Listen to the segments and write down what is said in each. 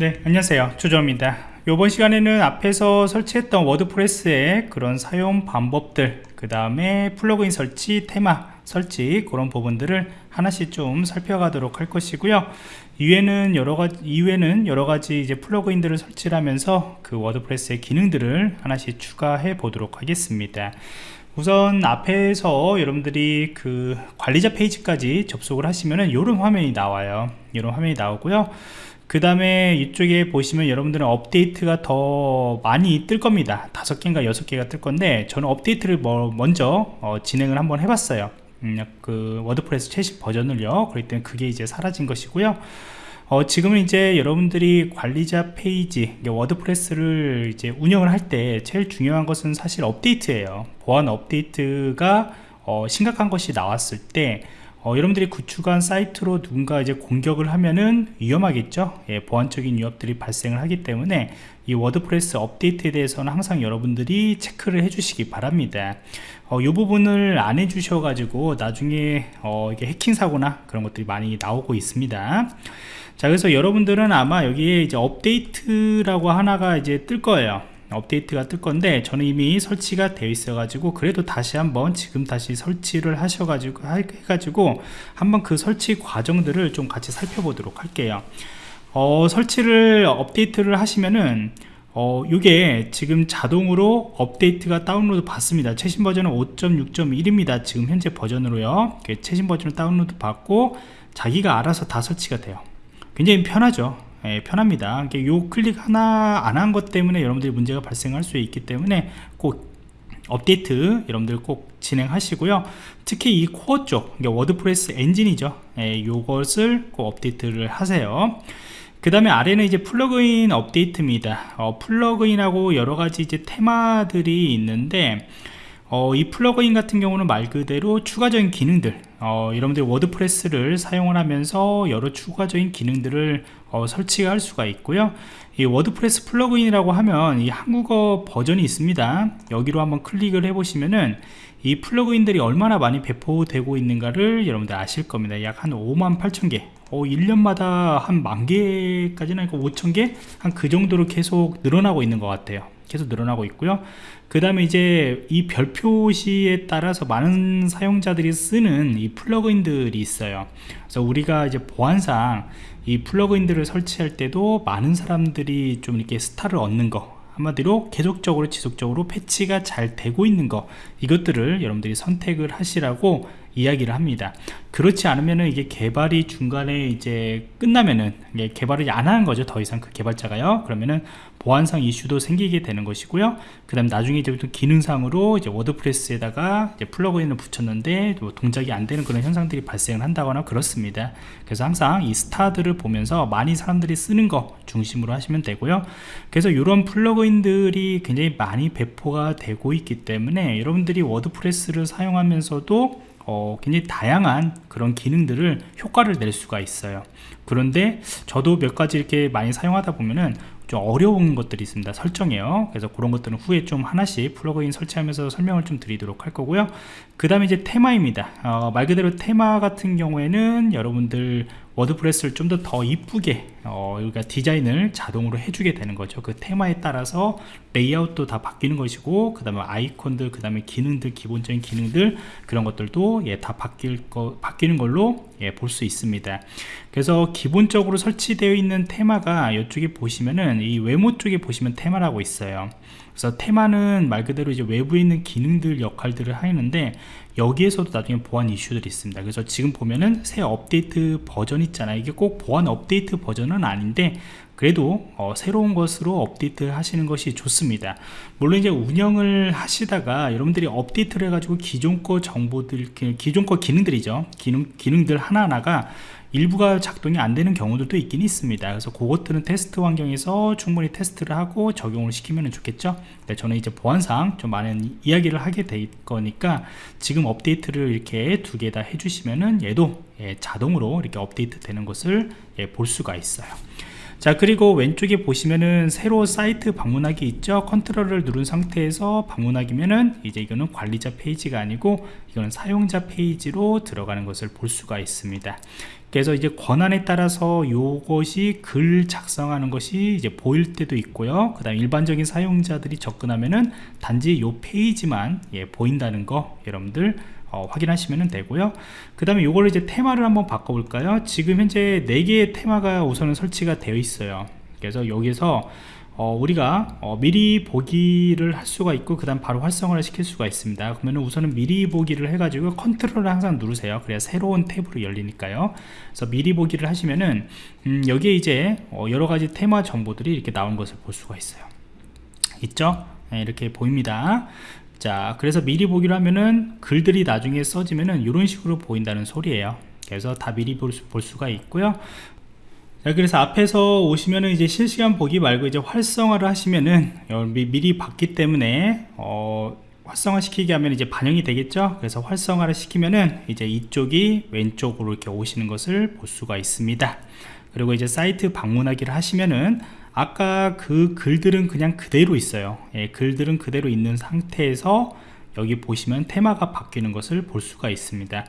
네 안녕하세요. 조조입니다. 이번 시간에는 앞에서 설치했던 워드프레스의 그런 사용 방법들 그 다음에 플러그인 설치 테마 설치 그런 부분들을 하나씩 좀 살펴가도록 할 것이고요. 이후에는 여러 가지 이후에는 여러 가지 이제 플러그인들을 설치를 하면서 그 워드프레스의 기능들을 하나씩 추가해 보도록 하겠습니다. 우선 앞에서 여러분들이 그 관리자 페이지까지 접속을 하시면은 이런 화면이 나와요. 이런 화면이 나오고요 그 다음에 이쪽에 보시면 여러분들은 업데이트가 더 많이 뜰 겁니다. 다섯 개인가 여섯 개가 뜰 건데 저는 업데이트를 뭐 먼저 어, 진행을 한번 해봤어요. 음, 그 워드프레스 최신 버전을요. 때문에 그게 이제 사라진 것이고요. 어, 지금은 이제 여러분들이 관리자 페이지 워드프레스를 이제 운영을 할 때 제일 중요한 것은 사실 업데이트예요. 보안 업데이트가 어, 심각한 것이 나왔을 때 어, 여러분들이 구축한 사이트로 누군가 이제 공격을 하면은 위험하겠죠? 예, 보안적인 위협들이 발생을 하기 때문에 이 워드프레스 업데이트에 대해서는 항상 여러분들이 체크를 해 주시기 바랍니다. 어, 이 부분을 안 해 주셔 가지고 나중에 어, 이게 해킹 사고나 그런 것들이 많이 나오고 있습니다. 자 그래서 여러분들은 아마 여기에 이제 업데이트라고 하나가 이제 뜰 거예요 업데이트가 뜰 건데 저는 이미 설치가 되어 있어 가지고 그래도 다시 한번 지금 다시 설치를 하셔 가지고 해가지고 한번 그 설치 과정들을 좀 같이 살펴보도록 할게요. 어, 설치를 업데이트를 하시면은 어, 이게 지금 자동으로 업데이트가 다운로드 받습니다. 최신 버전은 5.6.1입니다 지금 현재 버전으로요. 최신 버전을 다운로드 받고 자기가 알아서 다 설치가 돼요. 굉장히 편하죠 예, 편합니다. 요 클릭 하나 안 한 것 때문에 여러분들이 문제가 발생할 수 있기 때문에 꼭 업데이트 여러분들 꼭 진행하시고요. 특히 이 코어 쪽 워드프레스 엔진이죠. 예, 요것을 꼭 업데이트를 하세요. 그 다음에 아래는 이제 플러그인 업데이트입니다. 어, 플러그인하고 여러가지 이제 테마들이 있는데 어, 이 플러그인 같은 경우는 말 그대로 추가적인 기능들 어, 여러분들 워드프레스를 사용을 하면서 여러 추가적인 기능들을 어, 설치할 수가 있고요. 이 워드프레스 플러그인이라고 하면 이 한국어 버전이 있습니다. 여기로 한번 클릭을 해 보시면은 이 플러그인들이 얼마나 많이 배포되고 있는가를 여러분들 아실 겁니다. 약 한 5만 8천 개 어, 1년마다 한 만 개까지는 아니고 5천 개? 한 그 정도로 계속 늘어나고 있는 것 같아요 계속 늘어나고 있고요. 그 다음에 이제 이 별 표시에 따라서 많은 사용자들이 쓰는 이 플러그인들이 있어요. 그래서 우리가 이제 보안상 이 플러그인들을 설치할 때도 많은 사람들이 좀 이렇게 스타를 얻는 거 한마디로 계속적으로 지속적으로 패치가 잘 되고 있는 거 이것들을 여러분들이 선택을 하시라고 이야기를 합니다. 그렇지 않으면은 이게 개발이 중간에 이제 끝나면은 개발을 안 하는 거죠. 더 이상 그 개발자가요. 그러면은 보안상 이슈도 생기게 되는 것이고요. 그 다음 나중에 이제 기능상으로 이제 워드프레스에다가 이제 플러그인을 붙였는데 뭐 동작이 안 되는 그런 현상들이 발생을 한다거나 그렇습니다. 그래서 항상 이 스타들을 보면서 많이 사람들이 쓰는 거 중심으로 하시면 되고요. 그래서 이런 플러그인들이 굉장히 많이 배포가 되고 있기 때문에 여러분들이 워드프레스를 사용하면서도 어, 굉장히 다양한 그런 기능들을 효과를 낼 수가 있어요. 그런데 저도 몇 가지 이렇게 많이 사용하다 보면은 좀 어려운 것들이 있습니다. 설정이에요. 그래서 그런 것들은 후에 좀 하나씩 플러그인 설치하면서 설명을 좀 드리도록 할 거고요. 그 다음에 이제 테마입니다. 어, 말 그대로 테마 같은 경우에는 여러분들 워드프레스를 좀 더 더 이쁘게 어, 우리가 디자인을 자동으로 해주게 되는 거죠. 그 테마에 따라서 레이아웃도 다 바뀌는 것이고 그 다음에 아이콘들 그 다음에 기능들 기본적인 기능들 그런 것들도 예, 다 바뀔 거, 바뀌는 걸로 예, 볼 수 있습니다. 그래서 기본적으로 설치되어 있는 테마가 이쪽에 보시면은 이 외모 쪽에 보시면 테마라고 있어요. 그래서 테마는 말 그대로 이제 외부에 있는 기능들 역할들을 하는데 여기에서도 나중에 보안 이슈들이 있습니다. 그래서 지금 보면은 새 업데이트 버전 있잖아요. 이게 꼭 보안 업데이트 버전은 아닌데 그래도 어, 새로운 것으로 업데이트 하시는 것이 좋습니다. 물론 이제 운영을 하시다가 여러분들이 업데이트를 해가지고 기존 거 정보들 기존 거 기능들이죠. 기능, 기능들 하나하나가 일부가 작동이 안 되는 경우들도 있긴 있습니다. 그래서 그것들은 테스트 환경에서 충분히 테스트를 하고 적용을 시키면 좋겠죠. 네, 저는 이제 보안상 좀 많은 이야기를 하게 될 거니까 지금 업데이트를 이렇게 두 개 다 해주시면은 얘도 예, 자동으로 이렇게 업데이트 되는 것을 예, 볼 수가 있어요 자 그리고 왼쪽에 보시면은 새로 사이트 방문하기 있죠? 컨트롤을 누른 상태에서 방문하기면은 이제 이거는 관리자 페이지가 아니고 이거는 사용자 페이지로 들어가는 것을 볼 수가 있습니다. 그래서 이제 권한에 따라서 이것이 글 작성하는 것이 이제 보일 때도 있고요. 그 다음 일반적인 사용자들이 접근하면은 단지 이 페이지만 예, 보인다는 거 여러분들 어, 확인하시면 되고요. 그 다음에 이걸 이제 테마를 한번 바꿔볼까요? 지금 현재 4개의 테마가 우선은 설치가 되어 있어요. 그래서 여기서 어, 우리가 어, 미리 보기를 할 수가 있고 그 다음 바로 활성화를 시킬 수가 있습니다. 그러면 우선은 미리 보기를 해가지고 컨트롤을 항상 누르세요. 그래야 새로운 탭으로 열리니까요. 그래서 미리 보기를 하시면은 음, 여기에 이제 어, 여러가지 테마 정보들이 이렇게 나온 것을 볼 수가 있어요. 있죠? 네, 이렇게 보입니다 자 그래서 미리 보기로 하면은 글들이 나중에 써지면은 이런 식으로 보인다는 소리예요. 그래서 다 미리 볼, 수, 볼 수가 있고요. 자, 그래서 앞에서 오시면은 이제 실시간 보기 말고 이제 활성화를 하시면은 미 리 봤기 때문에 어, 활성화 시키게 하면 이제 반영이 되겠죠? 그래서 활성화를 시키면은 이제 이쪽이 왼쪽으로 이렇게 오시는 것을 볼 수가 있습니다. 그리고 이제 사이트 방문하기를 하시면은 아까 그 글들은 그냥 그대로 있어요. 예, 글들은 그대로 있는 상태에서 여기 보시면 테마가 바뀌는 것을 볼 수가 있습니다.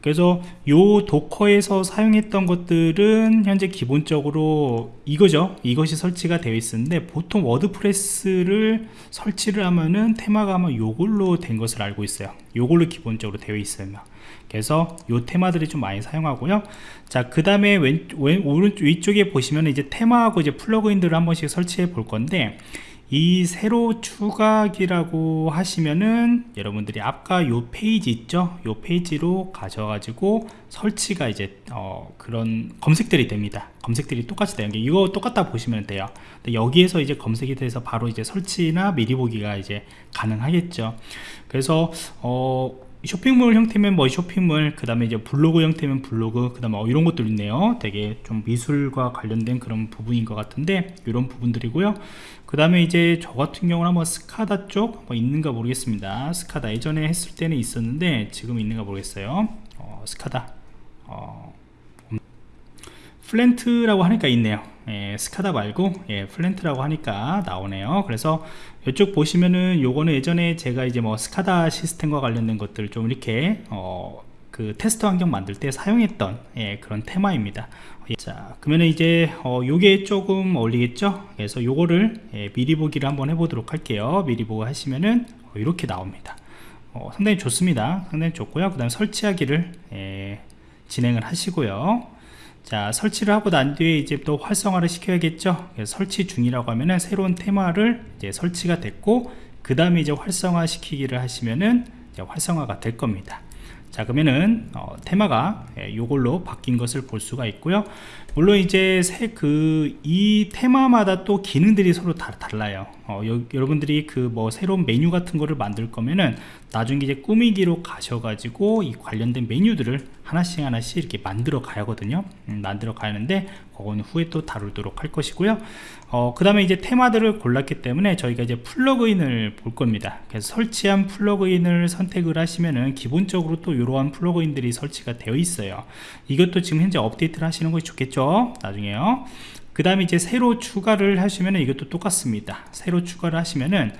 그래서 요 도커에서 사용했던 것들은 현재 기본적으로 이거죠. 이것이 설치가 되어 있었는데 보통 워드프레스를 설치를 하면은 테마가 아마 요걸로 된 것을 알고 있어요. 요걸로 기본적으로 되어 있어요 그래서 요 테마들이 좀 많이 사용하고요. 자 그 다음에 오른쪽 위쪽에 보시면 이제 테마하고 이제 플러그인들을 한 번씩 설치해 볼 건데 이 새로 추가하기라고 하시면은 여러분들이 아까 요 페이지 있죠? 요 페이지로 가셔가지고 설치가 이제 어 그런 검색들이 됩니다. 검색들이 똑같이 되는 게 이거 똑같다 보시면 돼요. 여기에서 이제 검색이 돼서 바로 이제 설치나 미리 보기가 이제 가능하겠죠. 그래서 어 쇼핑몰 형태면 뭐 쇼핑몰 그 다음에 이제 블로그 형태면 블로그 그 다음에 어, 이런 것도 있네요. 되게 좀 미술과 관련된 그런 부분인 것 같은데 이런 부분들이고요. 그 다음에 이제 저 같은 경우는 한번 스카다 쪽 뭐 있는가 모르겠습니다. 스카다 예전에 했을 때는 있었는데 지금 있는가 모르겠어요. 어, 스카다. 어, 플랜트라고 하니까 있네요 예, 스카다 말고 예, 플랜트라고 하니까 나오네요. 그래서 이쪽 보시면은 요거는 예전에 제가 이제 뭐 스카다 시스템과 관련된 것들 좀 이렇게 어, 그 테스트 환경 만들 때 사용했던 예, 그런 테마입니다. 자 그러면 이제 어, 요게 조금 어울리겠죠? 그래서 요거를 예, 미리 보기를 한번 해보도록 할게요. 미리 보고 하시면은 어, 이렇게 나옵니다. 어, 상당히 좋습니다. 상당히 좋고요. 그 다음 설치하기를 예, 진행을 하시고요 자 설치를 하고 난 뒤에 이제 또 활성화를 시켜야겠죠? 설치 중이라고 하면은 새로운 테마를 이제 설치가 됐고 그 다음에 이제 활성화 시키기를 하시면은 활성화가 될 겁니다. 자 그러면은 어, 테마가 예, 바뀐 것을 볼 수가 있고요 물론 이제 그 이 테마마다 또 기능들이 서로 다, 달라요. 어, 여, 여러분들이 그 뭐 새로운 메뉴 같은 거를 만들 거면은 나중에 이제 꾸미기로 가셔가지고 이 관련된 메뉴들을 하나씩 하나씩 이렇게 만들어 가야 하거든요. 음, 만들어 가는데 그거는 후에 또 다루도록 할 것이고요. 어, 그 다음에 이제 테마들을 골랐기 때문에 저희가 이제 플러그인을 볼 겁니다. 그래서 설치한 플러그인을 선택을 하시면은 기본적으로 또 이러한 플러그인들이 설치가 되어 있어요. 이것도 지금 현재 업데이트를 하시는 것이 좋겠죠 나중에요. 그 다음에 이제 새로 추가를 하시면 이것도 똑같습니다. 새로 추가를 하시면은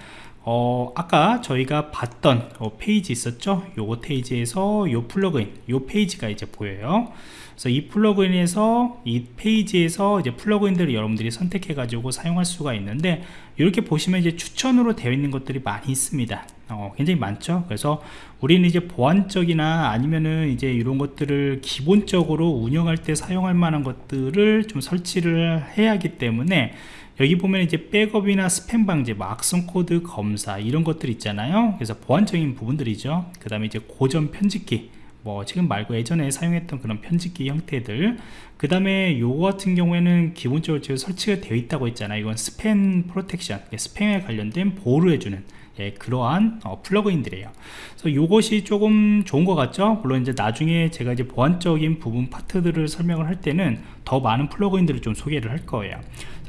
어, 아까 저희가 봤던 어, 페이지 있었죠? 요거 페이지에서 요 플러그인 요 페이지가 이제 보여요 그래서 이 플러그인에서 이 페이지에서 이제 플러그인들을 여러분들이 선택해 가지고 사용할 수가 있는데 이렇게 보시면 이제 추천으로 되어 있는 것들이 많이 있습니다 어, 굉장히 많죠 그래서 우리는 이제 보안적이나 아니면은 이제 이런 것들을 기본적으로 운영할 때 사용할 만한 것들을 좀 설치를 해야 하기 때문에 여기 보면 이제 백업이나 스팸 방지, 뭐 악성 코드 검사 이런 것들 있잖아요. 그래서 보안적인 부분들이죠. 그 다음에 이제 고전 편집기, 뭐 지금 말고 예전에 사용했던 그런 편집기 형태들. 그 다음에 요거 같은 경우에는 기본적으로 지금 설치가 되어 있다고 했잖아요. 이건 spam protection 스팸에 관련된 보호를 해주는 예, 그러한 어, 플러그인들이에요. 그래서 이것이 조금 좋은 것 같죠? 물론 이제 나중에 제가 이제 보안적인 부분 파트들을 설명을 할 때는 더 많은 플러그인들을 좀 소개를 할 거예요.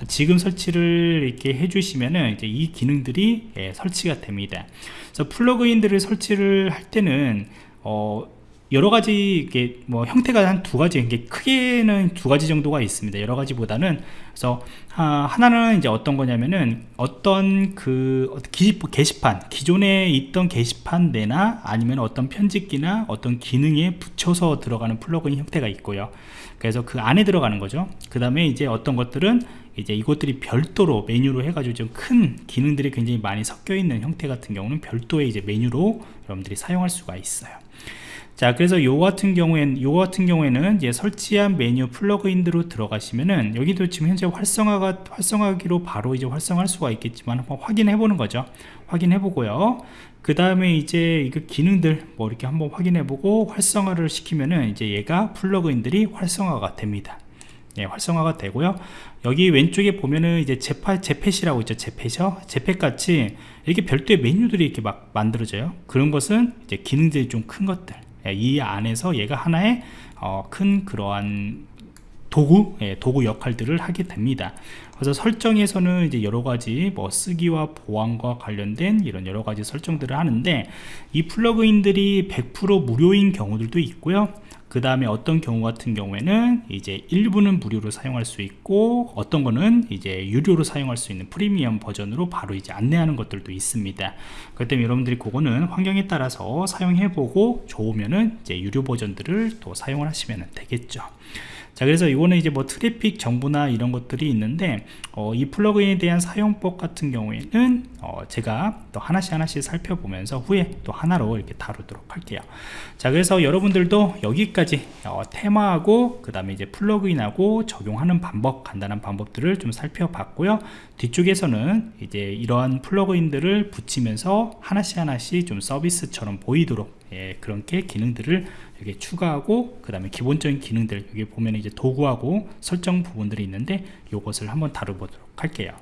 지금 설치를 이렇게 해주시면은 이제 이 기능들이 예, 설치가 됩니다. 그래서 플러그인들을 설치를 할 때는 어, 여러 가지 이게 뭐 형태가 한 두 가지 이게 크게는 두 가지 정도가 있습니다. 여러 가지보다는. 그래서 아, 하나는 이제 어떤 거냐면은 어떤 그 기, 게시판 기존에 있던 게시판 내나 아니면 어떤 편집기나 어떤 기능에 붙여서 들어가는 플러그인 형태가 있고요. 그래서 그 안에 들어가는 거죠. 그 다음에 이제 어떤 것들은 이제 이것들이 별도로 메뉴로 해가지고 좀 큰 기능들이 굉장히 많이 섞여 있는 형태 같은 경우는 별도의 이제 메뉴로 여러분들이 사용할 수가 있어요 자 그래서 요 같은 경우에는 요 같은 경우에는 이제 설치한 메뉴 플러그인으로 들어가시면은 여기도 지금 현재 활성화가 활성화기로 바로 이제 활성화할 수가 있겠지만 한번 확인해 보는 거죠. 확인해 보고요. 그 다음에 이제 이거 기능들 뭐 이렇게 한번 확인해 보고 활성화를 시키면은 이제 얘가 플러그인들이 활성화가 됩니다. 예, 활성화가 되고요. 여기 왼쪽에 보면은 이제 제파, 제펫이라고 있죠. 제펫이요 제펫 같이 이렇게 별도의 메뉴들이 이렇게 막 만들어져요. 그런 것은 이제 기능들이 좀 큰 것들. 예, 이 안에서 얘가 하나의 어, 큰 그러한 도구 예, 도구 역할들을 하게 됩니다. 그래서 설정에서는 이제 여러 가지 뭐 쓰기와 보안과 관련된 이런 여러 가지 설정들을 하는데 이 플러그인들이 100% 무료인 경우들도 있고요. 그 다음에 어떤 경우 같은 경우에는 이제 일부는 무료로 사용할 수 있고 어떤 거는 이제 유료로 사용할 수 있는 프리미엄 버전으로 바로 이제 안내하는 것들도 있습니다. 그렇기 때문에 여러분들이 그거는 환경에 따라서 사용해 보고 좋으면은 이제 유료 버전들을 또 사용을 하시면 되겠죠 자 그래서 이거는 이제 뭐 트래픽 정보나 이런 것들이 있는데 어, 이 플러그인에 대한 사용법 같은 경우에는 어, 제가 또 하나씩 하나씩 살펴보면서 후에 또 하나로 이렇게 다루도록 할게요. 자 그래서 여러분들도 여기까지 어, 테마하고 그 다음에 이제 플러그인하고 적용하는 방법 간단한 방법들을 좀 살펴봤고요. 뒤쪽에서는 이제 이러한 플러그인들을 붙이면서 하나씩 하나씩 좀 서비스처럼 보이도록 예, 그렇게 기능들을 이렇게 추가하고 그 다음에 기본적인 기능들 여기 보면 이제 도구하고 설정 부분들이 있는데 이것을 한번 다뤄보도록 할게요